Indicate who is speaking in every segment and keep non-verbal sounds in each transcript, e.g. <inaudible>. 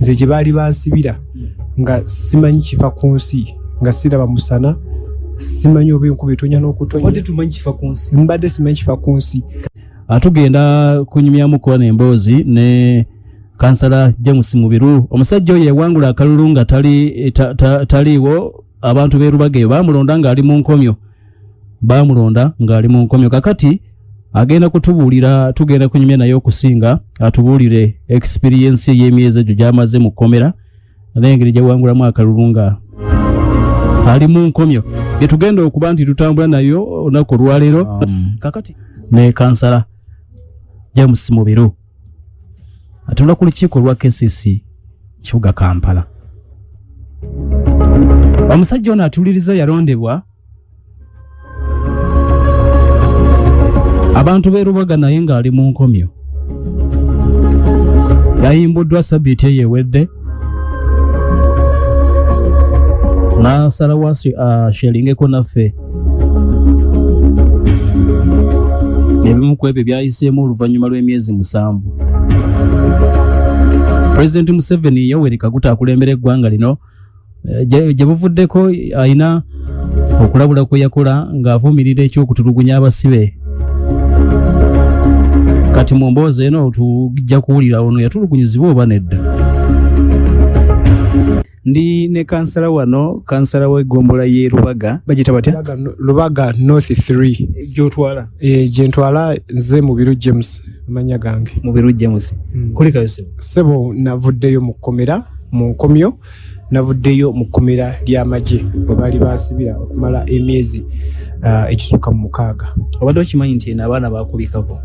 Speaker 1: nze gye baali bansibira nga simanyi kifa ku nsi nga siraba musana simanyi oba enkuba etonya n'okutonya. Mbadde simanyi kifa ku nsi.
Speaker 2: Atugenda kunyumyamu kuba emboozi ne kansala james mubiru. Omusajja oyo yawangula akalulu nga tali- ta- ta- taliiwo abantu berubaga eyo bamulonda ng'ali mu nkomyo. Bamulonda ng'ali mu nkomyo. Kakati agenda kutubuulira tugenda kunyumya naye okusinga atubuulire experiensi ey'emyezi egyo gy'amaze mu kkomera n'engeri gyawangulamu akalulu nga ali mu nkomyo. Getugenda okuba nti tutambula nayo olunaku olwaleero. Kakati. Ne kansala james mubiru atula ku lukiiko lwa kcc kibuga kampala. Omusajja ono atuliriza yalondebwa abantu beerubaga naye ng'ali mu nkomyo. Yayimbuddwa sabiiti eyo ewedde n'asalawo asheringeko naffe. Ebimu ku ebyo byayiseemu oluvannyuma lw'emyezi musanvu. Pulezidenti museveni yoweri kaguta akulembera eggwanga lino. Gye buvuddeko ayina okulabula kwe yakola ng'avumirira ekyokutulugunya abasibe kati mu mboozi eno tujja kuwulira ono yatulugunyizibwa oba nedda?
Speaker 3: Ndi ne kansala wano kansala w'eggombola y'e rubaga bagita batya?
Speaker 1: Lubaga no- lubaga north 3
Speaker 3: gyotwala?
Speaker 1: E, gyentwala nze mubiru james amanya gange.
Speaker 3: Mu biru james.
Speaker 1: Mm.
Speaker 3: kulikayo sebo
Speaker 1: sebo navuddeyo mu kkomera mu nkomyo navuddeyo mu kkomera ly'amagye bwe baali bansibira okumala emyezi uh, ekisukka mu mukaaga.
Speaker 3: Obadde okimanyi nti eno abaana bakubikako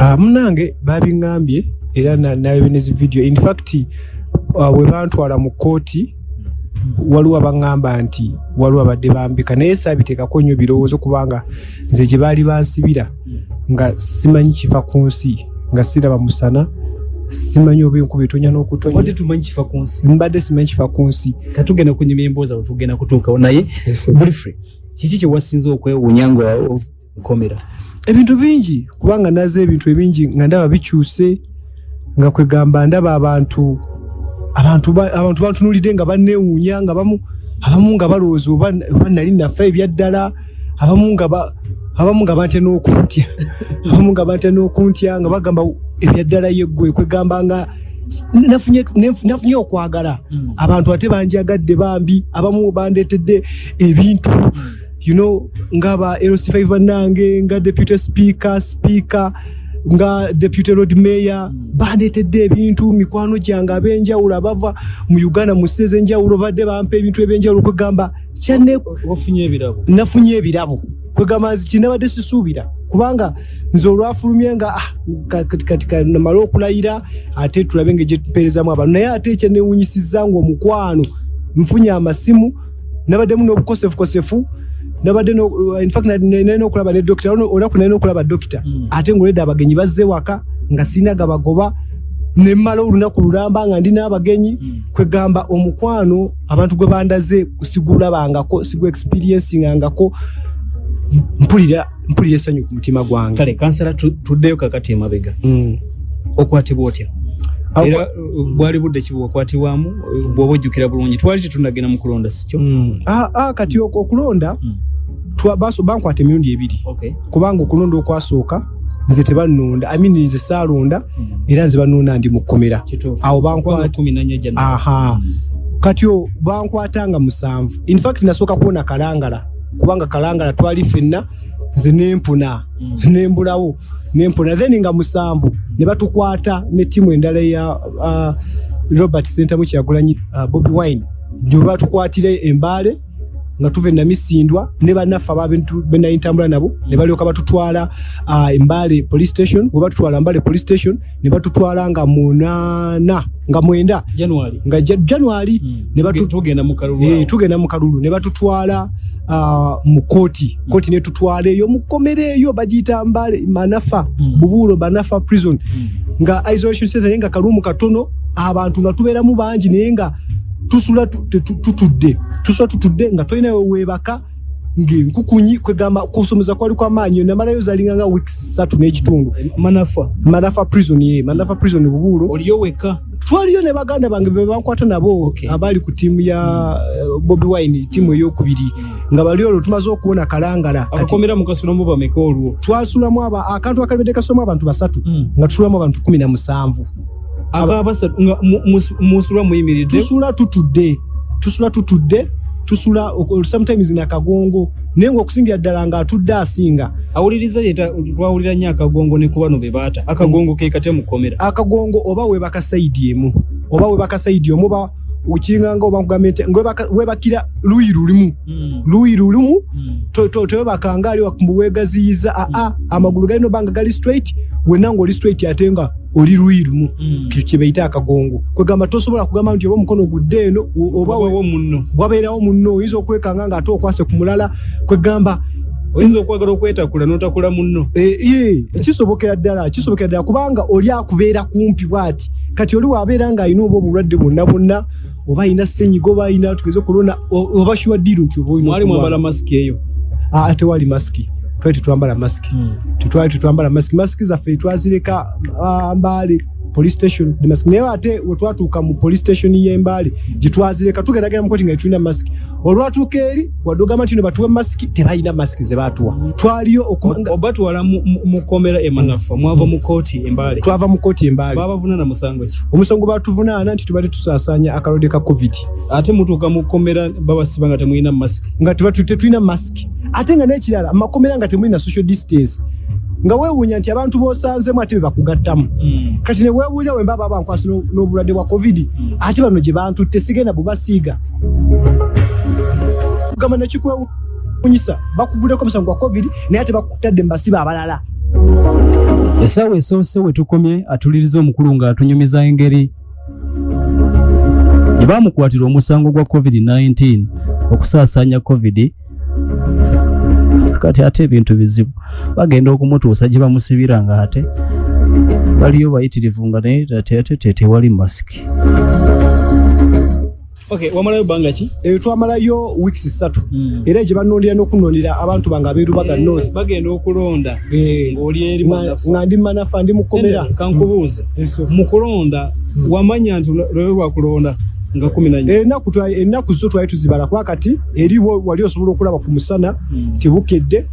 Speaker 1: uh, munange babiŋŋambye era na- nalebe nezi video. In fact uh, we bantwala mu kooti waliwo abaŋŋamba nti waliwo abadde bambika. Naye saabiteekako nnyo birowoozo kubanga nze gye baali bansibira nga simanyi kifa ku nsi nga siraba musana simanyi oba enkuba etonya
Speaker 3: wadde
Speaker 1: n'okutonya
Speaker 3: tumanyi kifa ku nsi.
Speaker 1: Mbadde simanyi kifa ku nsi.
Speaker 3: Katugenda kunyuma emboozi awo tugenda kutuukawo naye bulifrey kiki kye wasinza okwewuunya nga nkomera
Speaker 1: ebintu bingi kubanga naze ebintu ebingi nga ndaba bikyuse nga kwegamba ndaba abantu abantu ba- abantu bantunulidde nga banneewuunya nga bamu abamu nga balowooza oba nali nafa ebyaddala abamu nga ba- abamu nga bantya n'okuntya <laughs> abamu nga bantya n'okuntya nga bagamba ebyaddala yeggwe kwegamba nga nafunye okwagala. Abantu ate banjagadde bambi abamu bandeetedde ebintu. You know ngaba LC5 bannange nga deputy speaker speaker nga deputy road mayor bandeetedde ebintu mikwano gyange ab'enjawulo abava mu uganda mu sseze enjawulo badde bampa ebintu eby'enjawulo kwegamba kyanne nafunye ebirabo. Kwegamba nzi kinabadde sisuubira kubanga nze olwafulumye nga ah, ka- kati namale okulayira ate tulabe nga gyetupeerezamu abantu. Naye ate ekyenewunyisizza nga omukwano nfunye amasimu nabaddemu n'obukosefukosefu nabadde no- uh, nalina okulaba ne dokita olunaku nalina okulaba dokita ate ngaoledde abagenyi bazze waka nga sirina gabagoba nemmala olunaku lulamba nga ndi n'abagenyi kwegamba omukwano abantu gwe bandaze sigulabangako sigu experiencingangako mpulira mpulira essanyu ku mutima gwange.
Speaker 3: Kale kansala tu- tuddeyo kakati emabega.
Speaker 1: Mm.
Speaker 3: okwatibwa otya? Era uh, bwali budde ki bwakwatibwamu uh, bw'oba ojjukira bulungi twali tetunagenda mu kulonda sikyo
Speaker 1: Mm. Ah, ah, kati okulonda
Speaker 3: Mm.
Speaker 1: baso- bankwata emirundi ebiri. Kubanga okulonda okwasooka nze tebannonda amini nze saalonda era nze bannonda ndi mu kkomera. Awo bankwata- kati o bankwatanga musanvu. Infact nasooka kuwona kalangala kubanga kalangala twali ffenna nze nempuna
Speaker 3: Mm.
Speaker 1: nembulawo nempuna then nga musanvu ne batukwata ne ttiimu endala ya uh, robert sentamu kyagulanyi uh, bobi wine nyo batukwatira embaale nga tuva enamisindwa ne bannaffe ababenali ntambula nabo ne balyoka batutwala uh, embaale police station bwe batutwala mbale police station ne batutwala nga munaana nga mwenda. Nga Ja- january
Speaker 3: Mm.
Speaker 1: ne batu-
Speaker 3: tugenda mu kalulu
Speaker 1: Eh, tugenda mu kalulu ne batutwala ah, mu kooti kooti netutwala eyo mukomera eyo bagiyita mbale manafa
Speaker 3: Mm.
Speaker 1: bubuulo banafa prison. Nga isolation center naye nga kaluumu katono abantu nga tubeeramu bangi naye nga tusula tu- tu- tutudde. Tusula tutudde nga tolinayo weebaka ngaenkukunyi kwegamba kusomeza kwali kwamaanyi namalayo zalinga nga weeks satu n'ekitundu.
Speaker 3: Manafa.
Speaker 1: Manafa prison ye manafa prison bubuulo.
Speaker 3: Oliyo wekka?
Speaker 1: Twaliyo ne baganda bange be bankwata nabo
Speaker 3: Okay.
Speaker 1: abali ku tiimu ya eh, bobi wine tiimu eyokubiri nga bali olwo tumaze okuwona kalangala kati
Speaker 3: akakomera mukasulamu bameka olwo?
Speaker 1: twasulamu akantu akabedde kasulamu abantu basatu nga tusulamu abantu kumi na musanvu
Speaker 3: akabasatu nga mu- mus- musula muyimiridde.
Speaker 1: Tusula tutudde. Tusula tutudde. Tusula sometimes nakagongo naye ngaokusingira ddala ng'atudde asinga.
Speaker 3: Awuliriza twawulira nnyo akagongo ne ku bano be baata. Akagongo ke kate mukomera
Speaker 1: akagongo oba webaka saidi emu. Oba webaka saidi emu oba ukiringanga oba nkugambye webakira luyi lulimu. Luyi lulimu to- to- tewebakanga ali wakumbu wegaziyiza aa amagulu galina obanga gali straight wenna ngaoli straight ate nga oli luyi lumu Ekyo kye bayita akagongo. Kwegamba tosobola kugamba nti oba omukono gudde eno o- oba we-
Speaker 3: obawo munno.
Speaker 1: wabeerawo munno oyinza okwekanga ng'ate okwase ku mulala. Kwegamba
Speaker 3: oyinza okwagala okwetakula n'otakula munno.
Speaker 1: Eh, ye kisobokera ddala kisobokera ddala kubanga oli akubeera kumpi bwati. Kati oli wabeera ng'alina oba obulwadde bwonna bwonna oba alina senyiga oba alina tugeze korona o- oba shiwaddiiru nti oba olina
Speaker 3: mwali
Speaker 1: okulwala.
Speaker 3: mwambala masiki eyo.
Speaker 1: Ah, tewali masiki twali tetwambala masiki. Tetwali tetwambala masiki. Masiki zaffe twazireka ah, mbaale police station. Ne masiki naye ate wetwatuuka mu police station y'embaale gyetwazireka tugeragera mukoti nga tetulina masiki olwatuuka eri wadde ogamba nti no batuwe masiki tebalina masiki ze batuwa twaliyo okubanga
Speaker 3: oba twala mu- mu- mukomera emanafa mwava mu kooti embaale
Speaker 1: twava mu kooti embaale
Speaker 3: babavunana musango ki?
Speaker 1: Omusango batuvunaana nti tubadde tusaasaanya akalwadde ka covid.
Speaker 3: Ate mutuuka mu komera babasiba nga temulina masiki
Speaker 1: nga tetulina masiki ate nga n'ekirala makomera nga temulina social distance nga weewuunya nti abantu b'osanzemu ate be bakugattamu. Kati ne weebuuza wemba baba bankwasi n'o- n'obulwadde bwa covid ate bano gye bantutte sigenda bubasiiga kugamba nekikwewunyisa bakuguddeko omusango gwa covid naye ate bakutadde mubasiba abalala.
Speaker 2: Essaawa esoose we tukomye atuliriza omukulu ng'atunyumiza engeri. Gye baamukwatira omusango gwa covid-19 okusaasaanya covid kati ate ebintu bizibu. Bagenda okumutuusa gye bamusibira nga ate. Baliyo bayitirivu nga naye ate ate te tewali masiki
Speaker 3: okay wamalayo bbanga ki?
Speaker 1: Eyo twamalayo wiiki ssatu. Era gye banondera n'okunondera abantu bange abeerubaga north
Speaker 3: bagenda okulonda
Speaker 1: Eh,
Speaker 3: ng'oli eri
Speaker 1: nga
Speaker 3: manafu
Speaker 1: nga ndi manafa ndi mukomera.
Speaker 3: Kankubuuze.
Speaker 1: Eso.
Speaker 3: mu kulonda wamanya nti lwe lwakulonda nga kumi na nnya.
Speaker 1: Ennaku twa- ennaku zo twali tuzibala kuba kati eriwo wali osobola okulaba ku musana tibukedde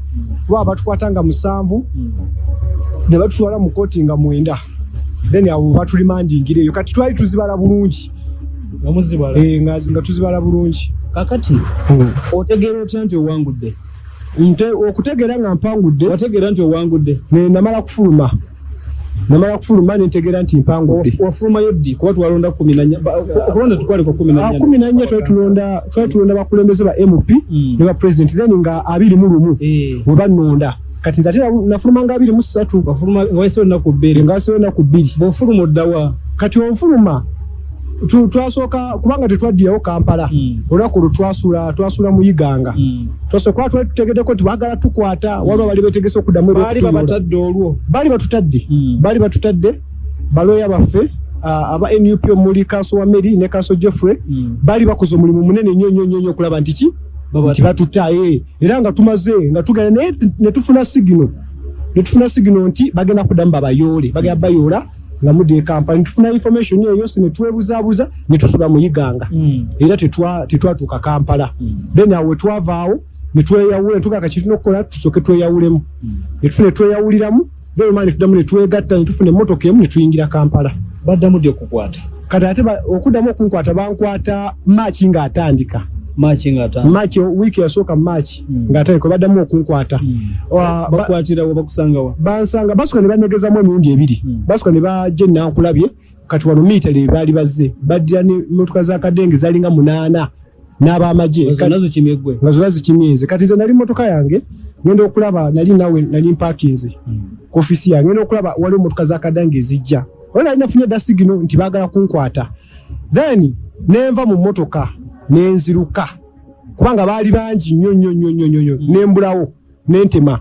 Speaker 1: kuba batukwata nga musanvu ne batutwala mu kooti nga mwenda. Then awo batulimandingira eyo kati twali tuzibala bulungi. Eh, nga nga tuzibala bulungi.
Speaker 3: Kakati otegeera otya nti owangudde
Speaker 1: okutegeera nga mpangudde.
Speaker 3: Wategeera nti owangudde
Speaker 1: namala kufuluma namala kufuluma nentegeera nti mpangudde
Speaker 3: wafumayo ddi? Kuba twalonda okulonda tukwali kwa kumi na nnya.
Speaker 1: kumi na nnya twali tulonda bakulembeze ba mp
Speaker 3: Mm.
Speaker 1: ne ba president then nga abiri mu lumu
Speaker 3: Eh,
Speaker 1: we banonda kati nze ate na- nafuluma nga abiri mu ssatu.
Speaker 3: Nga wayisewo ennaku bbiri.
Speaker 1: Ngasewo enaku bbiri.
Speaker 3: Bw'ofuluma oddawa.
Speaker 1: Kati onfuluma twasooka kubanga tetwaddirayo kampala
Speaker 3: Mm.
Speaker 1: olunaku olwo twasula twasula mu iganga
Speaker 3: Mm.
Speaker 1: twasooka kuba twali tutegeddeko nti baagala tukwata waliwo bali betegese okuddamu
Speaker 3: baali babatadde olwo
Speaker 1: baali batutadde
Speaker 3: Mm.
Speaker 1: baali batutadde balooya baffe ah, aba nup omuli kanso wa mary ne kanso jeffrey
Speaker 3: Mm.
Speaker 1: baali bakoze omulimu munene nnyo nnyo nnyo nnyo okulaba nti ki nti batutaye era nga tumaze nga tugenda naye t- ne tufuna sigino ne tufuna sigino nti bagenda kuddamu babayoole bagenda bayoola nga mudde kampala. Ne tufuna information eyo si ne twebuzabuza ne tusula mu iganga
Speaker 3: Mm.
Speaker 1: era tetwa- tetwatuuka kampala. Then awo wetwavaawo netweyawula netugaka kituna okukola tusooke tweyawulemu. Netufune tweyawuliramu then omala netuddamu netwegatta netufuna emmotoka emu netuyingira kampala.
Speaker 3: Baddamu ddi okukwata.
Speaker 1: Kati ate okuddamu okunkwata bankwata maaki ng'atandika
Speaker 3: maaki ngaatano
Speaker 1: maaki wiiki yasooka maaki
Speaker 3: Mm.
Speaker 1: ng'atandika baddamu okunkwata. Wa- ba-
Speaker 3: bakwatirawo bakusangawa
Speaker 1: bansanga basooka ne banegezamu emirundi ebiri.
Speaker 3: Mm.
Speaker 1: basooka ne bajja enankulabye kati wano miitale baali bazze. Baddira nemotoka zakadenge zalinga munaana n'abamagye.
Speaker 3: Zonna zikimye eggwe
Speaker 1: nga zonna zikimyeze kati nze nali motoka yange ngenda okulaba nali nawe nali mpakinze ku ofisi yange ngenda okulaba waliwo motoka zakadange ezijja. Ola nali nafunye dda sigino nti baagala kunkwata. Then nenva mu motoka nenziruka. Kubanga baali bangi nnyo nnyo nnyo nnyo nnyo nembulawo nentema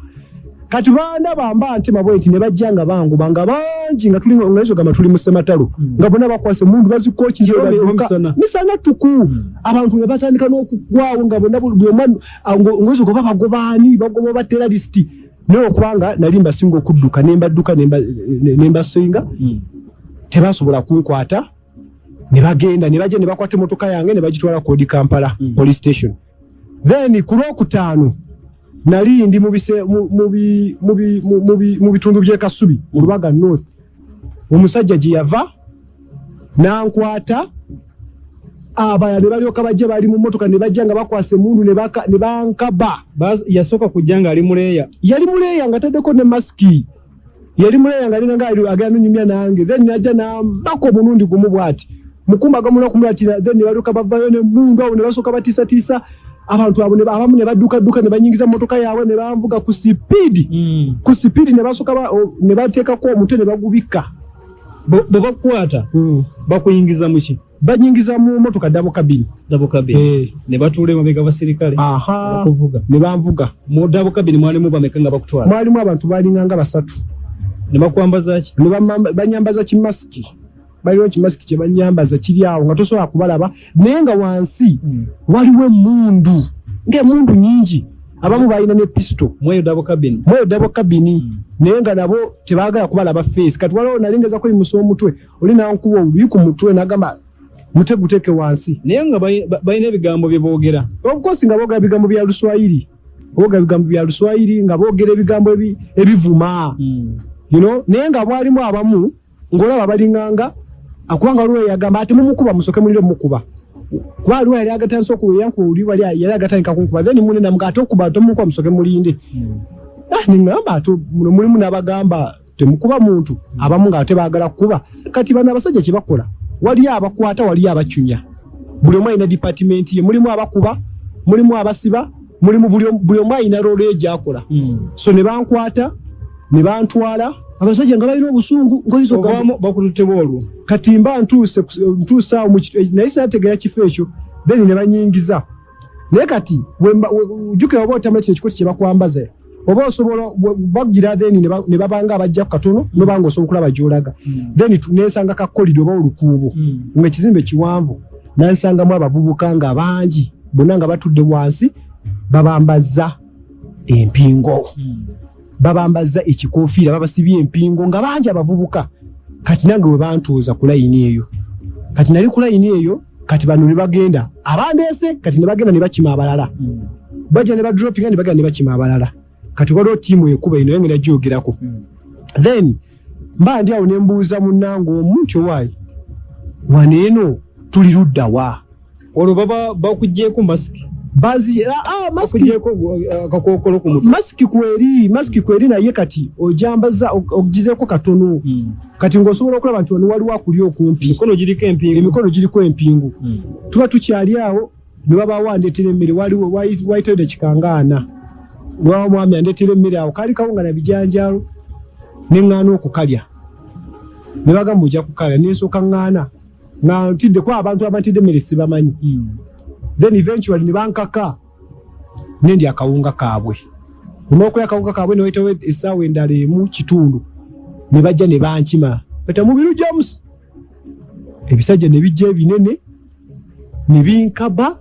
Speaker 1: kati bandaba mba ntema bwe nti ne bajja nga bangoba nga bangi nga tuli nga gamba tuli mu sematalo nga bonna bakwase mundu bazikoki
Speaker 3: Kiro misana.
Speaker 1: misana tuku abantu ne batandika n'okugwawo nga bonna buli omu ngozi goba bagobaani bagoba bateralisiti naye okubanga nali mbasinga okudduka nembadduka nemba- ne- nembasinga tebasobola kunkwata ne bagenda ne bajja ne bakwata emmotoka yange ne bagitwala kodi kampala
Speaker 3: Mm.
Speaker 1: police station. Then ku lwokutaano nali ndi mu bise- mu- mu bi- mu bitundu by'ekasubi mu lubaga north. Omusajja gye yava nankwata abalala ne balyoka bajja bali mu motoka ne bajja nga bakwasa emundu ne bankaba.
Speaker 3: Bas- yasooka kujja nga ali muleeya
Speaker 1: yali muleeya nga taddeko ne masiki. Yali muleeya nga alinga nga agenda nyumya nange. Then najja nambako omulundi gumu bwati mukumba gamula kumulatira then ne balyoka bavayo nemundu abo ne basooka batiisatiisa. Abantu abo ne ba- abamu ne baddukadduka ne banyingiza motoka yaabwe ne banvuga ku sipiidi
Speaker 3: Mm.
Speaker 1: ku sipiidi ne basooka ba- ne bateekako omutwe ne bagubika
Speaker 3: Bo- bwe bakukwata bakuyingiza muki
Speaker 1: banyingiza mu motoka dabo kabini
Speaker 3: dabo kabini
Speaker 1: Eh,
Speaker 3: ne batuula emabega basirikale
Speaker 1: aha.
Speaker 3: Bakuvuga
Speaker 1: ne banvuga
Speaker 3: mu dabo kabini mwalimu bameka nga bakutwala?
Speaker 1: Mwalimu abantu balinganga basatu.
Speaker 3: Ne bakwambaza ki?
Speaker 1: Ne banyambaza kimasiki baliwo kimasiki kye banyambaza kiri awo nga tosobola kubalaba? Naye nga wansi waliwo emundu ngaemundu nyingi abamu balina ne pisito
Speaker 3: mweyo dabo kabini.
Speaker 1: Kabini. Naye nga nabo tebagala kubalaba feesi kati waliwo nalingeza kuyimusa omutwe oli nankuba oluyi ku mutwe nagamba mute guteeke wansi.
Speaker 3: Naye nga balina ebigambo bye boogera.
Speaker 1: Obukosi nga boogera bigambo bya luswayiri. Boogera bigambo bya luswayiri nga boogera ebigambo ebi- ebivuma. You know? Naye nga mwalimu abamu ng'olaba balinganga akubanga waliwo yagamba ate mumukuba musoke mulire mumukuba. Kuba waliwo yali agatandisa okuyankuba oli wali yali agatandika kunkuba. Then mune namuga ate okuba tomukuba musoke mulinde. Ah, niŋŋamba ate muno mulimu n'abagamba temukuba muntu abamu nga ate baagala kukuba. Kati bano abasajja kye bakola waliyo abakwata waliyo abacunya. Buli omu alina dipatimenti ye mulimu abakuba mulimu abasiba mulimu buli omu- buli omu alina roolo ye gyakola so ne bankwata ne bantwala abasajja nga balina obusungu ngoyizo
Speaker 3: ovaamu bakututte boolwo
Speaker 1: kati mba ntuuse ku- ntuuse awo naye sinategeera kifo ekyo then ne banyingiza naye kati jjukira oba otamula kino ekikoti kye bakwambaza oba osobola bagira then ne ba- ne babanga abajjaku katono nobanga osobola okulaba gyolaga. Then tu- nensanga kakolido oba olukuubo nga ekizimbe kiwanvu nansangamu abavubuka nga bangi bonna nga batudde wansi babambaza empingo babambaza ekikofiira babasibye empingo nga bangi abavubuka. Kati nange we bantuuza ku layini eyo. Kati nali ku layini eyo kati bano ne bagenda. Abandeese kati ne bagenda ne bakima abalala. Bajja ne badropinga ne bagenda ne bakima abalala. Kati waliwo tiimu ekuba eno yange nagyogerako. Then mba ndi awo ne mbuuza munnange omu nti owaayi wano eno tuli luddawa
Speaker 3: olwo baba bakugjeeko masiki
Speaker 1: bazi ah, ah, masiki
Speaker 3: bakugjeeko uh, akakookolo ku mutwe.
Speaker 1: masiki kweri masiki kweri naye kati ojambaza ogizeeko katono. Kati ng'osobola okulaba nti wano waliwo akuli okumpi.
Speaker 3: Emikono giriko empingu.
Speaker 1: Emikono giriko empingu. Tuba tukyali awo ne wabaawo andeetera emmere waliwo wayi- wayitayo dakikangaana lwawo mwami andeetera emmere awo kaali kawunga na bijanjaalo neŋŋaana okukalya. Ne bagamba ojja kukalya nensooka ŋŋaana. Nga ntiddeko abantu abantidde emmere sibamanyi then eventually ne bankaka nendi akawunga kaabwe. Omwokulya akawunga kaabwe newayitawo essaawa endala emu kitundu. Ne bajja ne bankima bata mubiru james ebisajja ne bijja ebinene ne binkaba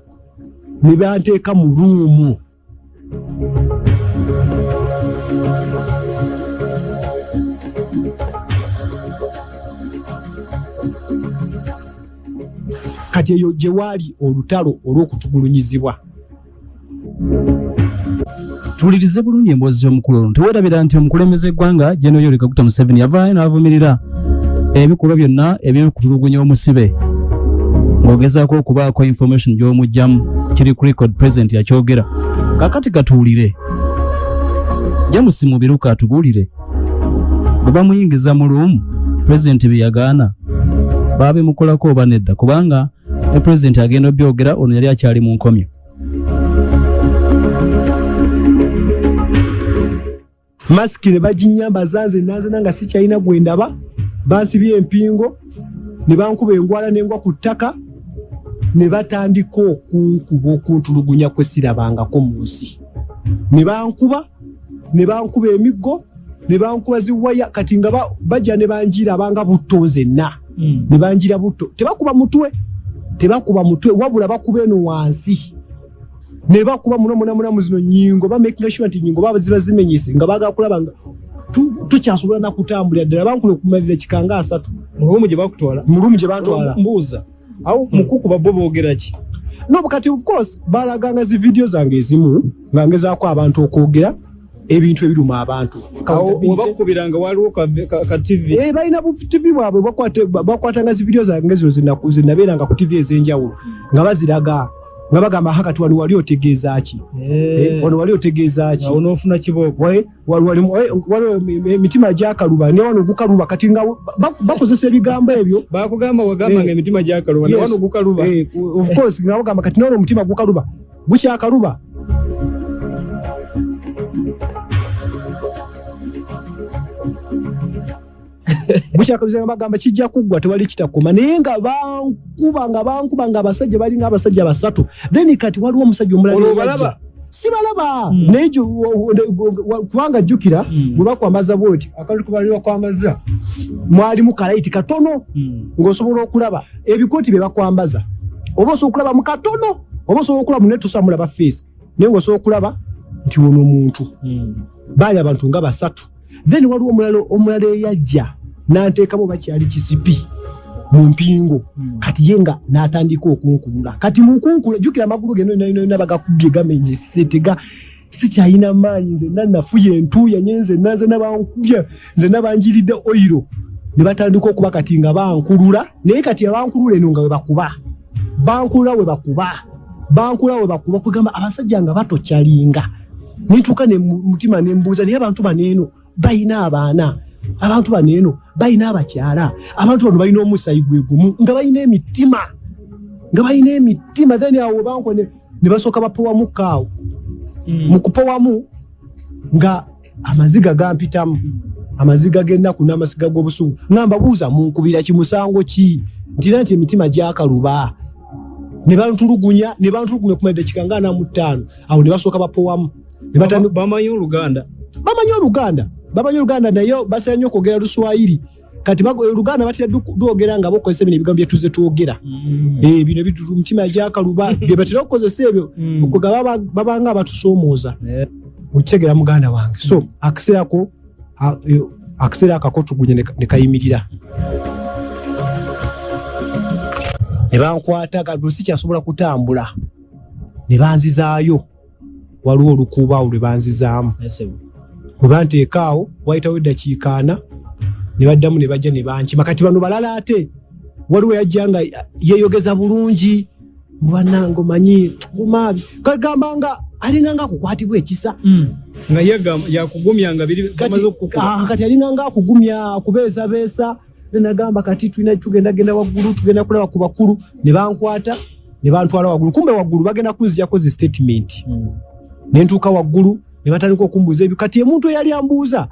Speaker 1: ne banteeka mu ruumu kati eyo gye waali olutalo olw'okutugulunyizibwa.
Speaker 2: Tuwulirize bulungi emboozi z'omukulu ono. Teweerabira nti omukulembeze eggwanga jeno yoweri kaguta museveni yavaayo n'avumirira ebikolwa byonna ebyokutulugunya omusibe. Ng'ogezaako okubaako information gy'omugjamu kiri ku record president yakyogera kakati katuwulire james mubiruka atubuulire. Bwe bamuyingiza mu luumu pulezidenti bye yagaana. Baabimukolako oba nedda kubanga ne pulezidenti agenda obyogera ono yali akyali mu nkomyo.
Speaker 1: Masiki ne baginyambaza nze nanzena nga sikyalina gwe ndaba. Bansibye empingo ne bankuba engwala n'engwa ku ttaka ne batandika okunkuba okuntulugunya kwe sirabangako mu nsi. Ne bankuba ne bankuba emiggo ne bankuba ziwaya kati nga ba- bajja ne banjirabanga butto nzenna. Ne banjira butto. Tebakuba mutwe tebakuba mutwe wabula bakuba eno wansi. Ne bakuba muno muna muna muzino nyingo ba making sure nti nyingo baba ziba zimenyese nga baga kulaba nga tu- tukyasobola nakutambulira ddala bankule okumalira kikanga asatu.
Speaker 3: Mu lumu gye bakutwala.
Speaker 1: Mu lumu gye bantwala
Speaker 3: mbuuza awo mukukuba bo boogera ki?
Speaker 1: No kati of course balaganga zi video zange ezimu nga ngezaako abantu okwogera ebintu ebiruma abantu.
Speaker 3: Awo wabakubiranga waliwo ka- ka ka tv
Speaker 1: Eh, balina bu tv bwabwe bakwatanga zi video zange zenaku- zenabeeranga ku tv ez'enjawulo nga baziraga nga bagamba hakati wano wali otegeeza ki? Eh, wano wali otegeeza ki?
Speaker 3: Awo n'ofuna kibooko.
Speaker 1: Emi- emitima gyakaluba ne wano gukaluba kati nga ba- bakozesa ebigambo ebyo.
Speaker 3: Bakugamba wagamba
Speaker 1: Eh.
Speaker 3: nga emitima gyakaluba
Speaker 1: Yes.
Speaker 3: nawano gukaluba.
Speaker 1: Eh, of course nga bagamba kati nono omutima gukaluba gukyakaluba <laughs> gukyakaluba bagamba kijja kuggwa tewali kitakoma. Naye nga bankuba nga bankuba nga abasajja balinga abasajja basatu. Then kati waliwo omusajja omulala sibalaba.
Speaker 3: Mm.
Speaker 1: naye kubanga jjukira
Speaker 3: Mm.
Speaker 1: bwe bakwambaza bwoti akali kubali bakwambaza. Mwalimu kalayiti katono
Speaker 3: Mm.
Speaker 1: ng'osobola okulaba ebikooti bye bakwambaza. Oba osobola okulaba mu katono oba osobola okulaba mu netusa mulaba feesi naye ng'osobola okulaba nti wono omuntu. Baali abantu nga basatu then waliwo omulala omulala eyajja n'anteekamu bakyali kisipi mu mpingo.
Speaker 3: Mm.
Speaker 1: kati ye nga n'atandika okunkulula. Kati mukunkula jjukira amagulu ge nonayona bagakubye gamenyese tega. Sikyalina maanyi nzenna nafuya entuuya nye nzenna nze nabankubya nze nabanjiridde oyiro ne batandika okuba kati nga bankulula naye kati abankulula eno nga we bakuba. Bankulula we bakuba. Bankulula we bakuba kugamba abasajja nga batokyalinga nituuka ne mu- mutima nembuuza naye abantu baneeno balina abaana. Abantu baneeno balina abakyala. Abantu bano balina omusayi gwe gumu nga balina emitima nga balina emitima. Then awo banko ne basooka bapowamu kaawo
Speaker 3: Mm.
Speaker 1: mu kupowamu nga amaziga gampitamu amaziga g'ennaku n'amaziga g'obusungu. Nga mbabuuza munkubira kimusango ki? Ntina nti emitima gyakaluba. Ne bantulugunya ne bantulugunya kumala eddakiika nga ana mu ttaano. Awo ne basooka bapowamu
Speaker 3: bamanyi oluganda.
Speaker 1: Bamanyi oluganda bamanyi oluganda naye basera nnyo okwogera luswayiri. Kati oluganda batera du- lwogera nga bakozesa bino ebigambo byetuze twogera. Eh, bino mitima gyakaluba <laughs> bye batera okukozesa ebyo
Speaker 3: Mm.
Speaker 1: okuga baba- babanga abatusoomooza
Speaker 3: Eh.
Speaker 1: okitegera muganda wange. So akaseerako eh, akaseera akakotugunye ne kayimirira. Ne bankwata kati sikyasobola kutambula. Ne banzizaayo. Waliwo olukuubaawo lwe banzizaamu
Speaker 3: Ese.
Speaker 1: bwe banteekaawo wayitawo eddakiika ana ne baddamu ne bajja ne bankima kati bano balala ate waliwo yajja nga yeeyogeza bulungi mubanange omanyi gumaabi kagamba nga alinga nga akukwatibwa ekisa
Speaker 3: Mm. nga yagamba- yakugumya nga biri
Speaker 1: kati ah, kati alinga nga akugumya akubeesabeesa nenagamba kati tulina tugendagenda waggulu tugenda kulaba ku bakulu ne bankwata ne bantwala waggulu kumbe waggulu bagenda kunzijako zi statement
Speaker 3: Mm.
Speaker 1: nentuuka waggulu ne batandika okumbuuza ebyo. Kati emuntu eyali ambuuza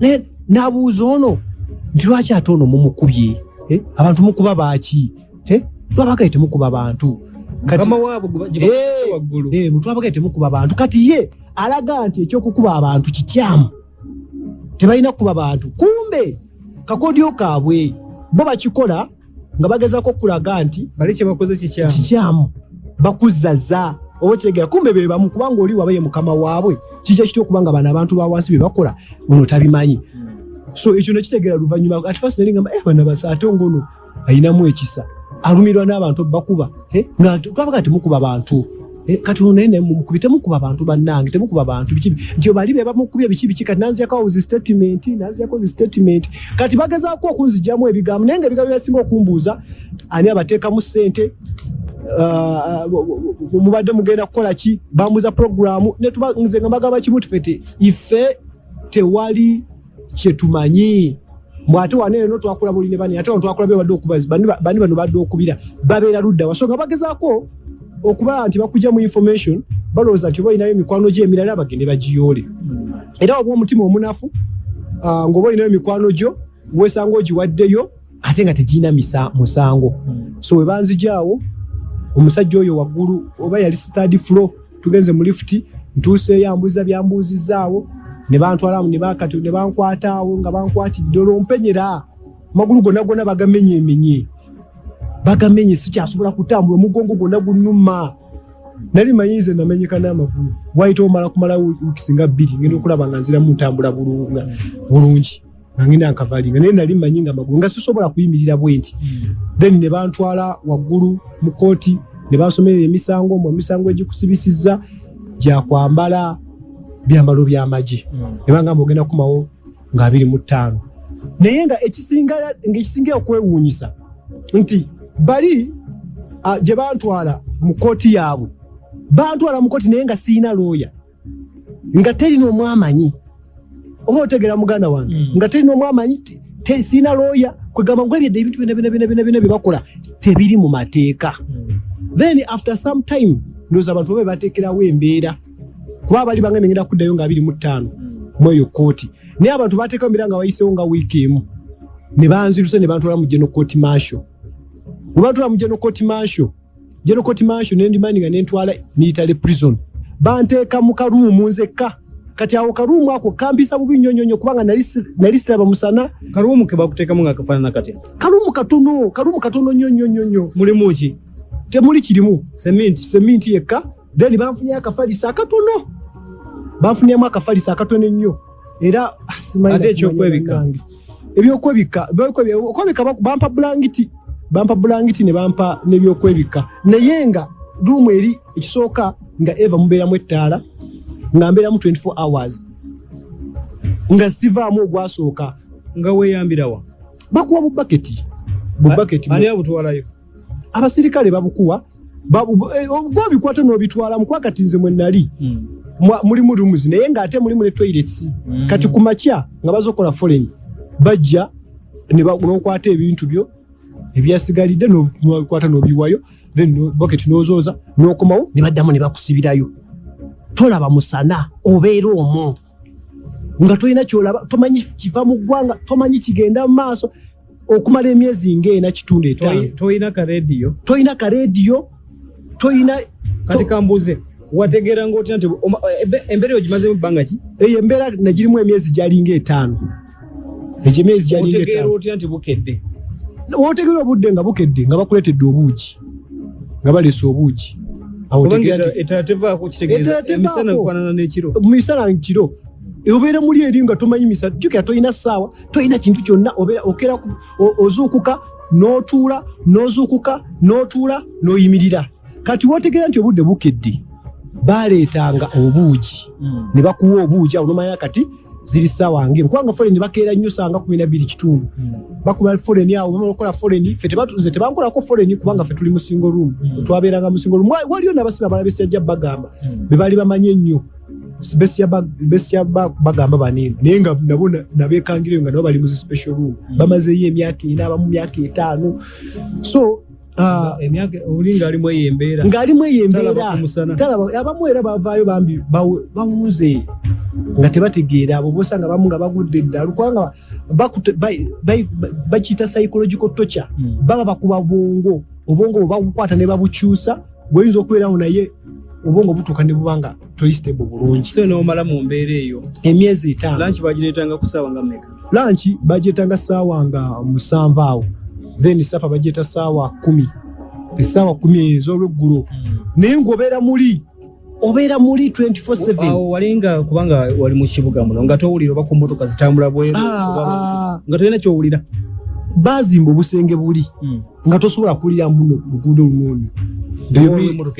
Speaker 1: ne- n'abuuza ono nti lwaki ate ono mumukubye? Eh, abantu mukuba baaki? Eh, twabagaye temukuba bantu.
Speaker 3: Gye
Speaker 1: Eh, Eh, mutwabagaye temukuba bantu. Kati ye alaga nti ekyokukuba abantu kikyamu. Tebalina kukuba bantu. Kumbe kakodyo kaabwe bo bakikola nga bagezako okulaga nti
Speaker 3: kikyamu.
Speaker 1: bakuzzaza oba kyegera kumbe be bamu kubanga oli wabaye mukama waabwe kijja kitya okubanga bano abantu ba wansi be bakola ono tabimanyi. So ekyo nekitegeera luvannyuma ati fasi nali ngamba eh, bano basa ate ngono ayinamu ekisa. Alumirwa n'abantu bakuba eh, nga twabaga temukuba bantu. Eh, kati ono naye mukubi temukuba bantu bannange temukuba bantu biki nti bali be bamukubye biki biki kati nanziyako zi statement nanziyako zi statement. Kati bagezaako okunzigyamu ebigambo naye nga ebigambo byasinga okumbuuza ani abateekamu ssente mubadde mugenda kukola ki? Bambuza netuba- nze nga mbagamba kimu tufete ife tewali kyetumanyi bwate waneeno twakula buli ne bani ate twakula bebadde okubazi bani ba- bani bano badde okubira babeera ludda wa? So nga bagezaako okuba nti bakujja mu information balowooza nti oba olinayo emikwano gyo emirala bagende bagiyoole. Era oba omutima omunafu ah, ng'oba olinayo mikwano gyo wesanga ogiwaddeyo ate nga tegirina misa- musango. So we banzijaawo omusajja oyo waggulu oba yali stad flo tugenze mu lifuti ntuuseeyo ambuuza byambuuzizaawo ne bantwalamu ne bakati ne bankwataawo nga bankwatiridde olwompenyera magulu gonna gonna bagamenyeemenye bagamenye sikyasobola kutambula omugongo gwonna gunnuma. Nali mayinze namenyeka n'amagulu wayita omala kumalawo wiiki singa bbiri ngenda okulaba nga nziramu ntambula bulungi nga ngenda nkavalinga naye nali mmanyi nga magulu nga sisobola kuyimirira bwenti then ne bantwala waggulu mu kooti ne bansomerera emisango omwo emisango egikusibisizza gyakwambala byambalo byamagye ne bangamba ogenda kumawo nga abiri mu ttaano. Naye nga ekisinga okwewuunyisa nti bali gye bantwala mu kooti yaabwe. Bantwala mu kooti naye nga siina looya nga terina omwamanyi oba otegera muganda wange.
Speaker 3: Mm.
Speaker 1: nga terina omwamanyi siina looya kwegamba ngu ebyedde ebintu byona byona byona byona byona bye bakola tebiri mu mateeka. Then after some time ndowooza abantu babe bateekerawo embeera. Kuba bali bange negenda kuddayo nga abiri mu ttaano mu eyo kooti naye abantu bateekawo embeera nga bayisewo nga wiiki emu. Ne banziruse ne bantwala mu geno kooti mansho bwe bantwala mu geno kooti mansho geno kooti mansho nendimani nga nentwala military prison. Banteeka mu karuumu nzekka kati awo karuumu ako kampisa bubi nnyo nnyo nnyo kubanga nali si- nali siraba musana.
Speaker 3: Karuumu ke bakuteekamu nga kafaanana katya
Speaker 1: karuumu katono karuumu katono nnyo nnyo nnyo nnyo.
Speaker 3: Mulimu ki?
Speaker 1: Temuli kirimu.
Speaker 3: Seminti
Speaker 1: seminti yekka. Then banfunyeyo akafalisa akatono banfunyemu akafalisa akatono ennyo. Era ah, simanyi
Speaker 3: Ate
Speaker 1: na-
Speaker 3: ekyokwebika?
Speaker 1: bannange. ebyokwebika ebyokwebika- okwebika bak- bampa bulangiti bampa bulangiti ne bampa nebyokwebika. Naye nga ruumu eri ekisooka nga eva mubeeramu ettaala nga mbeeramu 24 hours. Nga sivaamu ogwasooka.
Speaker 3: Nga weeyambirawa
Speaker 1: bakuwa bubaketi bubaketi
Speaker 3: abutwalayo?
Speaker 1: Abasirikale babukuwa. Babu- eh, gwobikwata n'obitwala mukuba kati nze mwe nali mwa- mulimu rumuzi naye ng'ate mulimu ne toilets. Kati ku makya nga bazokola foreign bajja n'okwata ebintu byo ebyasigalidde nobikwata n'obiwayo then bucket n'ozooza n'okomawo ne baddamu ne bakusibirayo tolaba musana obeera omwo. Nga tolina kyolaba tomanyi kiva mu ggwanga tomanyi kigenda mu maaso okumala emyezi ng'ena kitundu etaano.
Speaker 3: toyina ka rediyo
Speaker 1: toyina ka rediyo toyina
Speaker 3: kati kambuze wategeera ngaotya nti embeera eyo gimazemu ebbanga ki?
Speaker 1: Eyo embeera nagirimu emyezi gyalinga etaano egyo emyezi gyalinga etaano
Speaker 3: otya nti bukedde?
Speaker 1: Wotegerera obudde nga bukedde nga bakuletedde obuugi nga baleese obuugi Awo
Speaker 3: kubanga
Speaker 1: otegeera
Speaker 3: eta-
Speaker 1: nti
Speaker 3: etala tevaako kitegeeza emisana bifaanana n'ekiro.
Speaker 1: Mu misana nkiro. Obeera muli eri nga tomanyi misana jjukira tolina ssaawa? Tolina kintu kyonna obeera okera ozuukuka n'otuula n'ozuukuka n'otuula n'oyimirira. Kati wotegeera nti obudde bukedde baleetanga obuugi. Ne bakuwa obuugi awo nomanya kati ziri ssaawa ngemu kubanga foleni bakeera nnyo sanga kumi nabiri kitundu. Bakuba foleni awo bamala okukola foleni ffe tebatu- nze tebankolako foleni kubanga ffe tuli musingo room. Twabeeranga musingo room. Wa- waliyo nabasiba abalala besajja bagamba be baali bamanyi ennyo besya ba- besya ba- bagamba baneeno naye nga nabo na- nabeekangireyo nga nabo bali muzi special room. Emyaka ena abamu myaka etaano. So ah,
Speaker 3: emyaka oli ngaalimu eyo embeera
Speaker 1: ng'alimu eyo embeera
Speaker 3: Talaba ku musana.
Speaker 1: talaba abamu era bavaayo bambi bawu- bawuze. Nga tebategeera abo bosanga abamu nga bagudde eddalu kubanga bakiyita psychological torture.
Speaker 3: Mm.
Speaker 1: baba bakuba bwongo. Obwongo bwe babukwata ne babukyusa bweyinza okubeerawo naye obwongo butuuka ne bubanga tolistable bulungi.
Speaker 3: So nomala mu mbeera eyo
Speaker 1: emyezi etaano.
Speaker 3: lanki bagireetanga ku ssaawa nga mmeka?
Speaker 1: Lanki bagyetanga saawa nga musanvu awo then sapa bagyeta saawa kumi. Esaawa kumi ez'olweggulo. Naye ng'obeera muli obeera muli 24/7
Speaker 3: awo walinga kubanga wali mu kibuga muno nga towulira oba ku motoka zitambula bweru
Speaker 1: Ah,
Speaker 3: nga tolina kyowulira.
Speaker 1: Bazimba obusenge buli nga tosobola kulira muno luguudo
Speaker 3: ebweru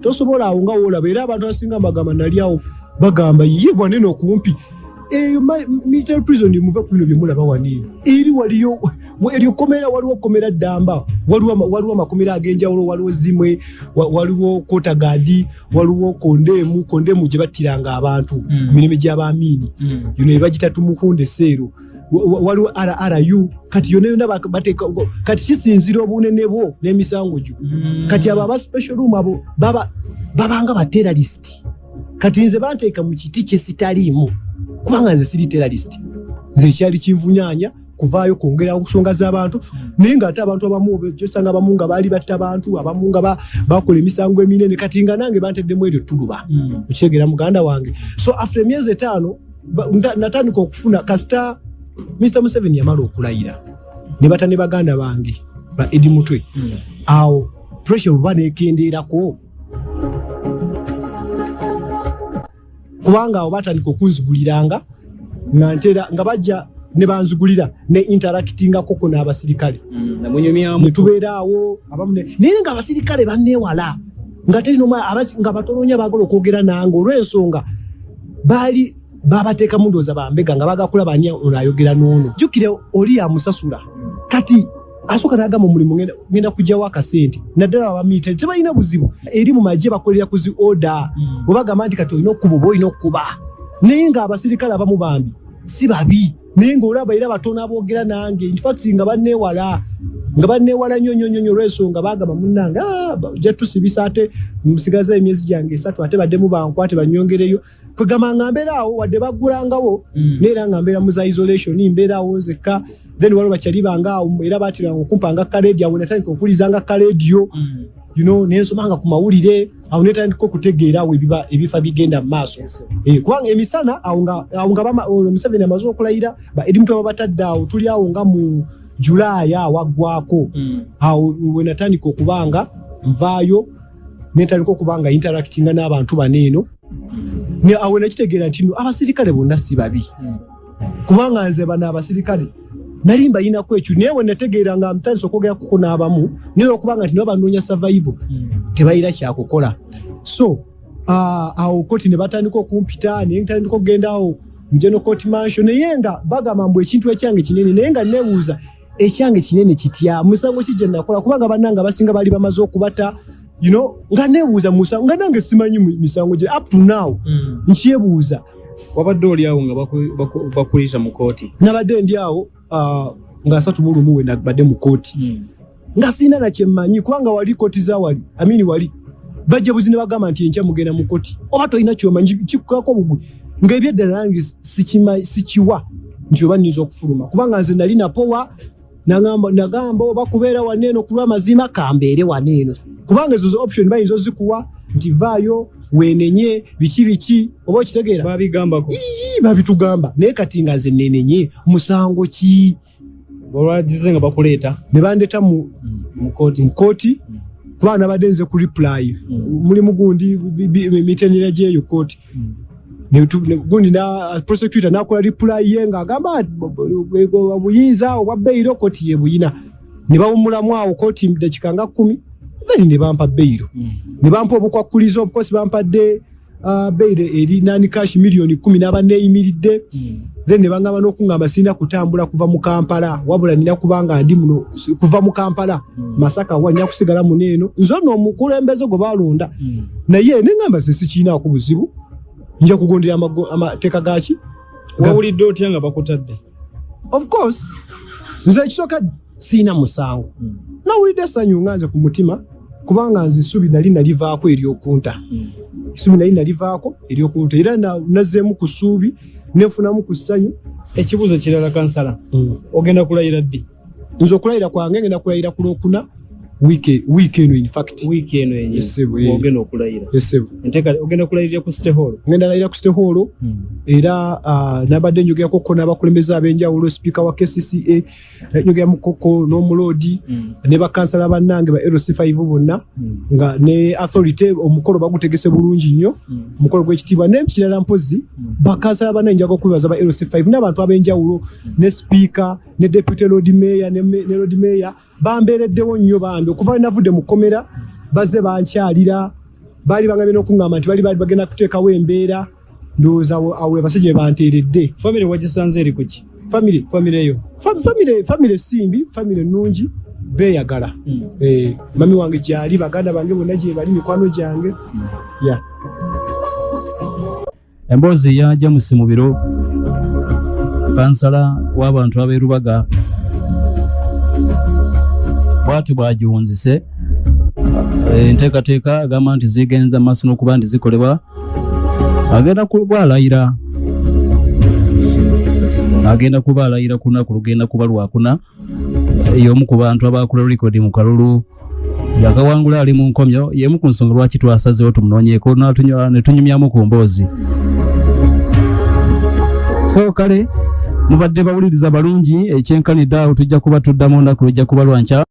Speaker 1: tosobola awo nga woolaba era abantu abasinga mbagamba nali awo bagamba ye wanene okumpi eyo military prison muve ku bino byemulaba waneeno eri waliyo eryo komera waliwo komera ddamba waliwo ama- waliwo amakomera ag'enjawulo waliwo zimwe wa- waliwo kotagadi waliwo kondeemu kondeemu gye battiranga abantu
Speaker 3: Mm.
Speaker 1: ku mirimu gy'abamiini yino ebagita tumukunde seero. Wa- wa- waliwo rru kati yona yona bateeka kati kisinzira obunene bwo n'emisango gyo. Kati abo aba special room abo baba babanga ba terrorist. Kati nze banteeka mu kiti kye sitaliimu kubanga nze siri terrorist. Nze ekyali kinvunyanya kuvaayo kwongera nsonga z'abantu naye ng'ate abantu abamu gyosanga abamu nga baali batta abantu abamu nga ba- bakola emisango eminene. Kati nga nange banteddemu eryo tuluba okyegera muganda wange. So after emyezi etaano natandika okufuna kasita mr museveni yamala okulayira. Ne bata ne baganda bange ba edi mutwe. Awo pressure bwe banekendeerako kubanga awo batandika okunziguliranga nga ntera nga bajja ne banzigulira ne interactingako ko n'abasirikale.
Speaker 3: Namunyumyamu
Speaker 1: ne tubeeraawo abamu ne- naye nga abasirikale banneewala nga nga batono nnyo baagala okwogera nange olw'ensonga baali babateekamu ndowooza bambega nga bagakulaba ani ono ayogera n'ono. Jjukire oli yamusasula kati asooka n'agamba omulimu ngenda- kugyawo akasente. Naddala abamiitale tebalina buzibu. Eri mu magye bakolera ku zi oda obagamba nti kati olina okkuba oba olina okkuba naye ng'abasirikale abamu bambi si babi. Naye ng'olaba era batono aboogera nange. Infact nga banneewala nga banneewala nnyo nnyo nnyo olw'ensonga bagamba munnange "Ah, ba- ojja tusibisa ate musigaza emyezi gyange esatu ate baddemu bankwate banyongereyo kwegamba nga mbeeraawo wadde baggulangawo. Neera nga mbeera mu za isolation mbeeraawo nzekka. Then waliwo bakyalibangaawo era batiranga okumpanga kaleedi awo natandika okuwulizanga kaleediyo you know, nensomanga ku mawulire awo netandika okutegeera awo ebifa bigenda mu maaso. Eh, kubanga emisana awo nga awo museveni amaze okulayira ba edi mutu babatadde awo tuli awo nga mu julaaya awaggwako. Awo we natandika okubanga nvaayo netandika okubanga interactinga n'abantu baneeno Awo nakitegeera nti no abasirikale bonna si babi. Kubanga nze bano abasirikale nali mbayinako ekyo naye we nategeera nga mutandisa okwogerako n'abamu naye okubanga nti nabo banoonya survival tebalina kyakukola. So ah, awo koti ne batandika okumpita naye ntandika okugenda awo mugeno court mansion. Naye nga bagamba mbu ekintu ekyange kinene naye nga nebuuza ekyange kinene kitya? Musango ki gye nakola? Kubanga bannange abasinga baali bamaze okubata you know, nga nebuuza musango nga nange simanyi misango gye up to now nkyebuuza.
Speaker 3: Wabadde oli awo nga baku- baku- bakulisa mu kooti
Speaker 1: nabadde ndi awo ah, nga asatu mu lumu we nabadde mu kooti nga sina nakyemmanyi kubanga wali kooti za wali amini wali. Bajja buzi ne bagamba nti enkya mugenda mu kooti oba tolina kyomanyi kikukako bugwe. Ngaebyeddala nange sikiwa nti oba nnyinza okufuluma. Kubanga nze nali napowa nagamba oba kubeera waneeno ku lw'amazima kambeere waneeno kubanga ezo zo option bayinza ozikuwa nti vaayo weenenye biki biki oba okitegeera? Babitugamba. Naye kati nga nze nenenye musango ki?
Speaker 3: Olwagize nga bakuleeta.
Speaker 1: Ne bandeta mu
Speaker 3: mu kooti.
Speaker 1: kubanga nabadde nze ku reply. Mulimu gundi mitendera gyeyo kooti. Ne- gundi prosecutor nakola reply ye bo- obuyinza obwa beyiro kooti ye buyina. Ne bawumulamu awo kooti dakika nga kumi then ne bampa beyiro ne bampa obukwakulizo obukosi bampadde uh, beyiro eri nani cash miliyoni kumi naba neyimiridde. Then ne bangamba n'okungamba sirina kutambula kuva mu kampala wabula nina kubanga ndi muno kuva mu kampala. Masaka wa nina kusigala muneeno nze ono omukulembeze gwe balonda naye neŋamba ze sikiinaako buzibu nja kugondera amateeka gaki
Speaker 3: wawulidde otya nga bakutadde?
Speaker 1: Of course. Nze ekisooka siina musango. Nawulidde essanyu nga nze ku mutima kubanga nze essubi nali nalivaako eryokunta essubi nali nalivaako eryokunta era na- nazzeemu ku ssuubi nenfunamu ku ssanyu.
Speaker 3: Ekibuuzo kirala kansala. Ogenda kulayira ddi?
Speaker 1: Nze okulayira kwange ngenda kulayira ku lwokuna wiiki eno infact
Speaker 3: wiiki eno yenye.
Speaker 1: Yes, sir, eh.
Speaker 3: ogenda okulayira ogenda kulayirira ku city hall?
Speaker 1: Ngenda layira ku siteholo era ah, nabadde njogerakoko n'abakulembeze ab'enjawulo sipiika wa kcca njogeramukoko n'omuloodi ne bakansala bannange ba lc5 bonna nga ne authority omukolo bagutegese bulungi nnyo omukolo gw'ekitiibwa nekirala mpozi bakansala bannange njaga okwebaza ba lc5 n'abantu ab'enjawulo ne sipiika ne deputy lord mayor ne me- ne lord mayor bambeereddewo nnyo bambi. Okuva navudde mu kkomera bazze bankyalira baali bagambye n'okuŋŋamba nti bali bali bagenda kuteekawo embeera ndowooza awo abasajja banteeredde.
Speaker 3: Famire wagisanze eri kuki
Speaker 1: famire
Speaker 3: famire yo
Speaker 1: fa- famire famire simbi famire nungi beeyagala. Eh, mami wange gyali baganda bange bonna gye bali mikwano gyange. Ya
Speaker 2: emboozi ya james mubiro kansala w'abantu ab'erubaga. Bwati bwagiwunzise Eh, enteekateeka agamba nti zigenza maaso n'okuba nti zikolebwa agenda kuba alayira agenda kuba alayira ku lunaku lugenda kuba lwakuna y'omu ku bantu abakola rekodi mu kalulu yakawangula ali mu nkomyo y'emu ku nsonga lwaki twasazeewo tumunoonyeeko ne tunyumyamu ku mboozi. So kale mubadde bawuliriza balungi ekyenkanidde awo tujja kuba tuddamu olunaku lujja kuba lwankya